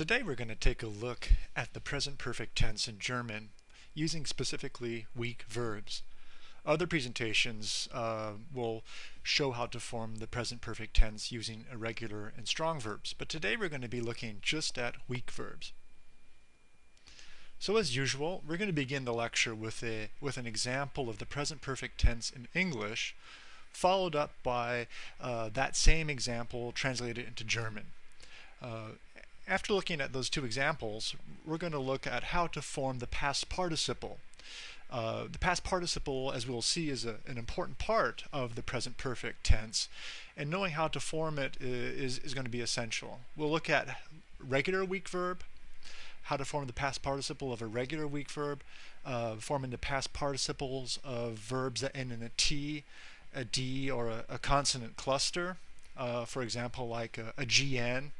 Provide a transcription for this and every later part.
Today we're going to take a look at the present perfect tense in German using specifically weak verbs. Other presentations uh, will show how to form the present perfect tense using irregular and strong verbs, but today we're going to be looking just at weak verbs. So as usual, we're going to begin the lecture with, a, with an example of the present perfect tense in English, followed up by uh, that same example translated into German. Uh, after looking at those two examples, we're going to look at how to form the past participle. Uh, the past participle, as we'll see, is a, an important part of the present perfect tense, and knowing how to form it is, is going to be essential. We'll look at regular weak verb, how to form the past participle of a regular weak verb, uh, forming the past participles of verbs that end in a T, a D, or a, a consonant cluster. Uh, for example, like a, a GN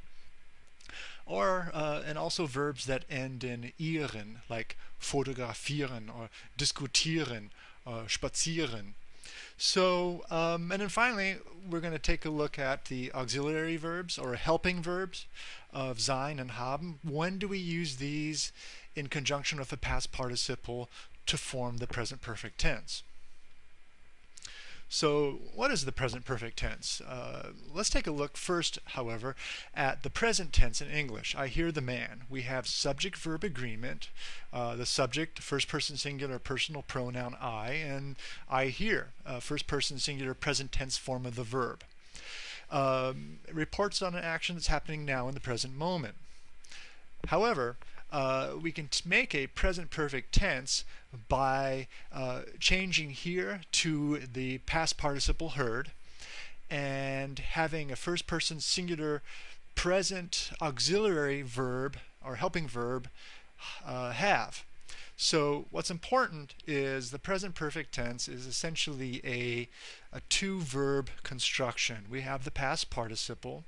or uh, and also verbs that end in ieren, like fotografieren or diskutieren or spazieren. So, um, and then finally, we're going to take a look at the auxiliary verbs or helping verbs of sein and haben. When do we use these in conjunction with the past participle to form the present perfect tense? So what is the present perfect tense? Uh, let's take a look first, however, at the present tense in English. I hear the man. We have subject-verb agreement, uh, the subject, first person singular personal pronoun I, and I hear, uh, first person singular present tense form of the verb. Um, reports on an action that's happening now in the present moment. However, uh, we can make a present perfect tense by uh, changing hear to the past participle heard and having a first person singular present auxiliary verb or helping verb uh, have. So what's important is the present perfect tense is essentially a, a two verb construction. We have the past participle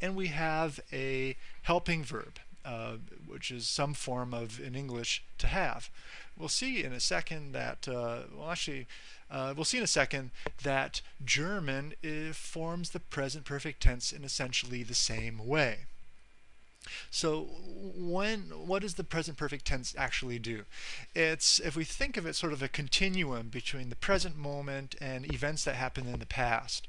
and we have a helping verb uh, which is some form of in English to have. We'll see in a second that uh, well actually uh, we'll see in a second that German forms the present perfect tense in essentially the same way. So when what does the present perfect tense actually do? It's if we think of it sort of a continuum between the present moment and events that happened in the past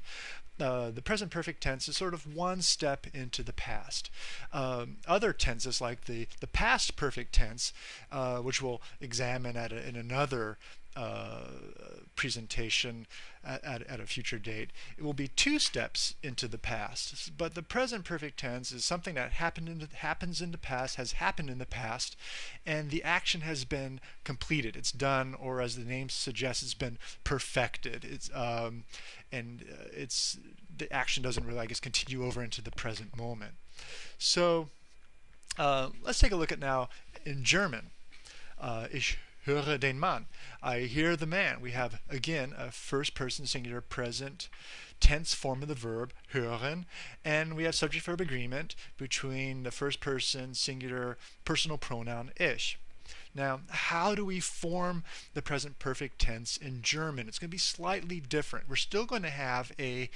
uh, the present perfect tense is sort of one step into the past. Um, other tenses like the, the past perfect tense, uh, which we'll examine at a, in another uh, presentation at, at, at, a future date. It will be two steps into the past. But the present perfect tense is something that happened in the, happens in the past, has happened in the past, and the action has been completed. It's done, or as the name suggests, it's been perfected. It's um, and uh, it's the action doesn't really, I guess, continue over into the present moment. So uh, let's take a look at now in German. Uh, ich höre den Mann. I hear the man. We have, again, a first person singular present tense form of the verb, hören, and we have subject verb agreement between the first person singular personal pronoun ich. Now, how do we form the present perfect tense in German? It's going to be slightly different. We're still going to have a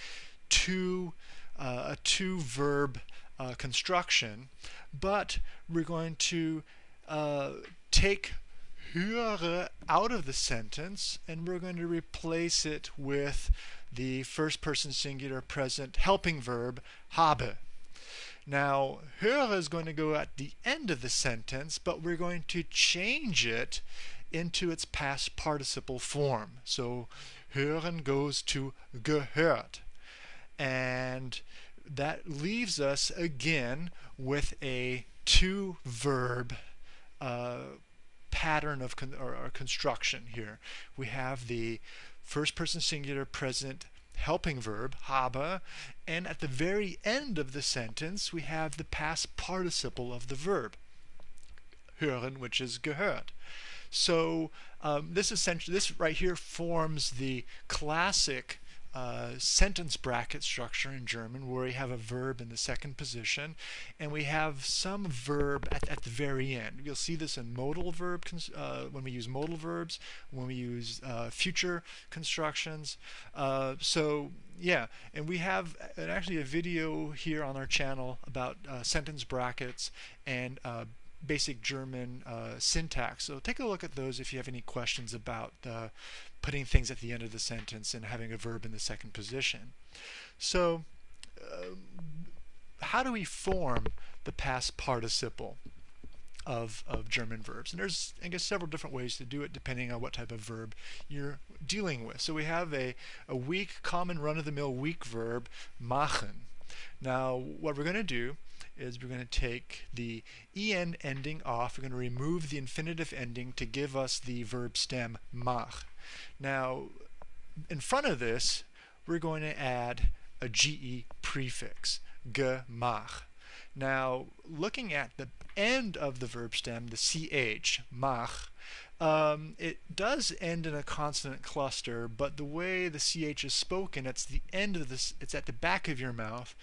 two, uh, a two verb uh, construction, but we're going to uh, take höre out of the sentence and we're going to replace it with the first person singular present helping verb habe. Now, höre is going to go at the end of the sentence, but we're going to change it into its past participle form. So, hören goes to gehört. And that leaves us again with a two verb uh, pattern of con or, or construction here. We have the first person singular present helping verb, habe, and at the very end of the sentence we have the past participle of the verb, hören, which is gehört. So um, this essentially, this right here forms the classic uh, sentence bracket structure in German where we have a verb in the second position and we have some verb at, at the very end. You'll see this in modal verb uh, when we use modal verbs, when we use uh, future constructions. Uh, so yeah, and we have actually a video here on our channel about uh, sentence brackets and basic German uh, syntax. So take a look at those if you have any questions about uh, putting things at the end of the sentence and having a verb in the second position. So uh, how do we form the past participle of, of German verbs? And there's, I guess, several different ways to do it depending on what type of verb you're dealing with. So we have a, a weak, common run-of-the-mill weak verb, machen. Now, what we're going to do is we're going to take the en ending off. We're going to remove the infinitive ending to give us the verb stem mach. Now, in front of this, we're going to add a ge prefix, gemach. Now, looking at the end of the verb stem, the ch, mach, um, it does end in a consonant cluster, but the way the ch is spoken, it's the end of this. It's at the back of your mouth,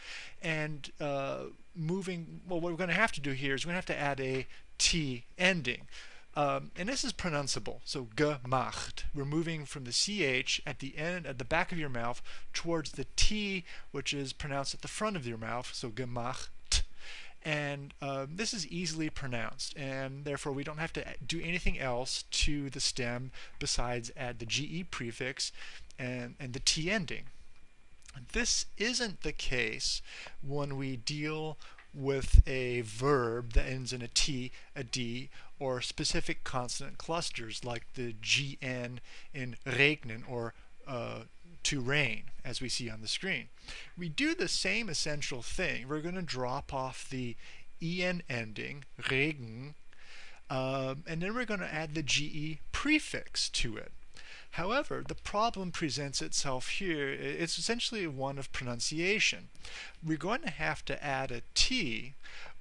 and uh, moving. Well, what we're going to have to do here is we're going to have to add a t ending. Um, and this is pronounceable. So gemacht. We're moving from the ch at the end, at the back of your mouth, towards the t, which is pronounced at the front of your mouth. So gemacht and uh, this is easily pronounced and therefore we don't have to do anything else to the stem besides add the GE prefix and, and the T ending. This isn't the case when we deal with a verb that ends in a T, a D, or specific consonant clusters like the GN in regnen or uh, to rain, as we see on the screen. We do the same essential thing. We're going to drop off the en ending, regen, um, and then we're going to add the ge prefix to it. However, the problem presents itself here. It's essentially one of pronunciation. We're going to have to add a T,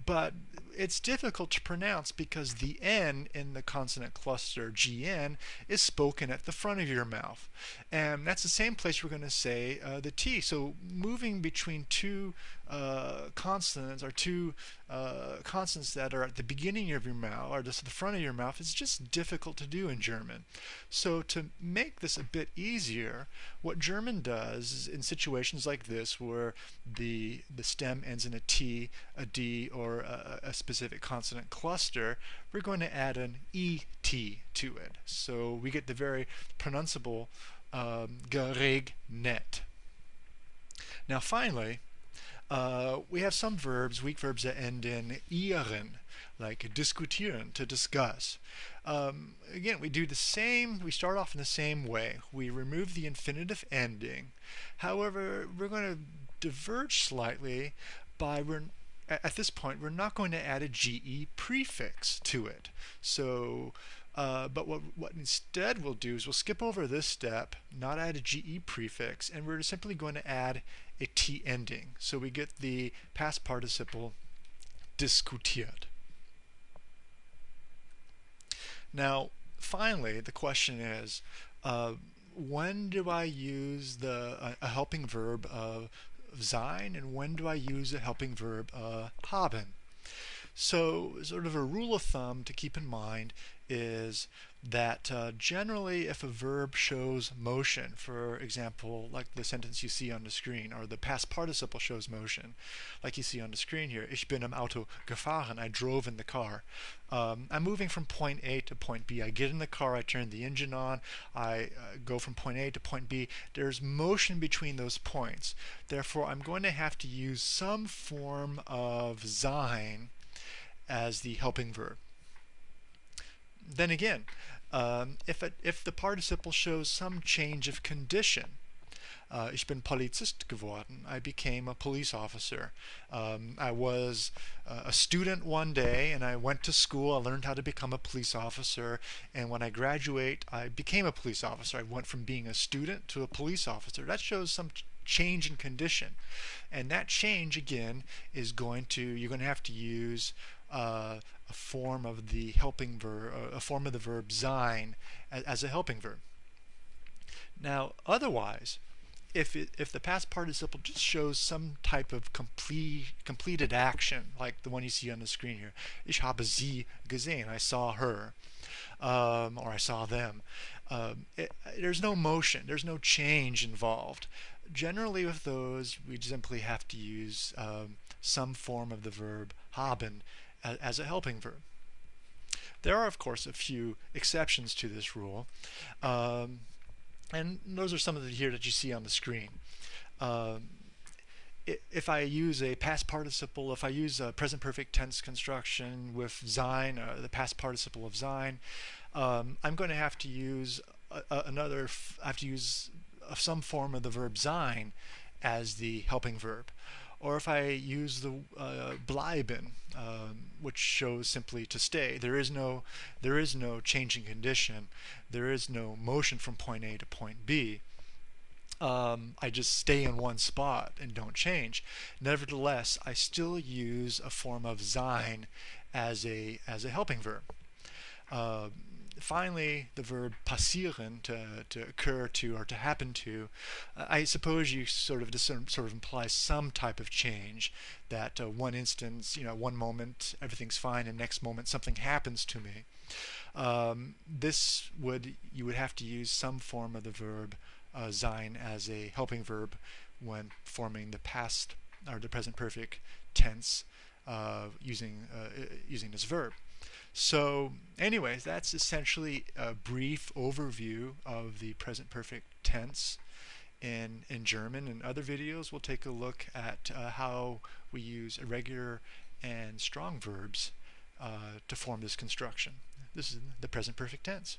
but it's difficult to pronounce because the N in the consonant cluster GN is spoken at the front of your mouth. And that's the same place we're going to say uh, the T. So moving between two uh, consonants or two uh, consonants that are at the beginning of your mouth or just at the front of your mouth is just difficult to do in German. So to make this a bit easier, what German does is in situations like this where the the stem ends in a T, a D, or a, a specific consonant cluster, we're going to add an ET to it. So we get the very pronounceable um, geregnet. Now finally, uh, we have some verbs, weak verbs that end in ieren, like diskutieren, to discuss. Um, again, we do the same, we start off in the same way. We remove the infinitive ending. However, we're going to diverge slightly by at this point, we're not going to add a GE prefix to it. So, uh, but what, what instead we'll do is we'll skip over this step, not add a GE prefix, and we're simply going to add a T ending. So we get the past participle diskutiert. Now, finally, the question is, uh, when do I use the a helping verb of sein and when do I use a helping verb uh, haben? So sort of a rule of thumb to keep in mind is that uh, generally if a verb shows motion, for example, like the sentence you see on the screen, or the past participle shows motion, like you see on the screen here, ich bin im Auto gefahren, I drove in the car. Um, I'm moving from point A to point B. I get in the car, I turn the engine on, I uh, go from point A to point B. There's motion between those points. Therefore, I'm going to have to use some form of sein as the helping verb. Then again, um, if, it, if the participle shows some change of condition, uh, ich bin Polizist geworden. I became a police officer. Um, I was uh, a student one day and I went to school. I learned how to become a police officer. And when I graduate, I became a police officer. I went from being a student to a police officer. That shows some change in condition. And that change, again, is going to, you're going to have to use uh, a form of the helping verb, a form of the verb sein as, a helping verb. Now, otherwise, if it, if the past participle just shows some type of complete completed action, like the one you see on the screen here, ich habe sie gesehen, I saw her, um, or I saw them. Um, it, there's no motion, there's no change involved. Generally, with those, we simply have to use um, some form of the verb haben as, a helping verb. There are, of course, a few exceptions to this rule. Um, and those are some of the here that you see on the screen. Um, if I use a past participle, if I use a present perfect tense construction with sein, uh, the past participle of sein, um, I'm going to have to use a, a, another, I have to use some form of the verb sein as the helping verb or if I use the uh, bleiben, um, which shows simply to stay. There is no there is no changing condition. There is no motion from point A to point B. Um, I just stay in one spot and don't change. Nevertheless, I still use a form of sein as a as a helping verb. Uh, finally, the verb passieren, to, to occur to or to happen to, uh, I suppose you sort of sort of implies some type of change. That uh, one instance, you know, one moment everything's fine, and next moment something happens to me. Um, this would you would have to use some form of the verb uh, sein as a helping verb when forming the past or the present perfect tense uh, using uh, using this verb. So anyways, that's essentially a brief overview of the present perfect tense in, in German. In other videos, we'll take a look at uh, how we use irregular and strong verbs uh, to form this construction. This is the present perfect tense.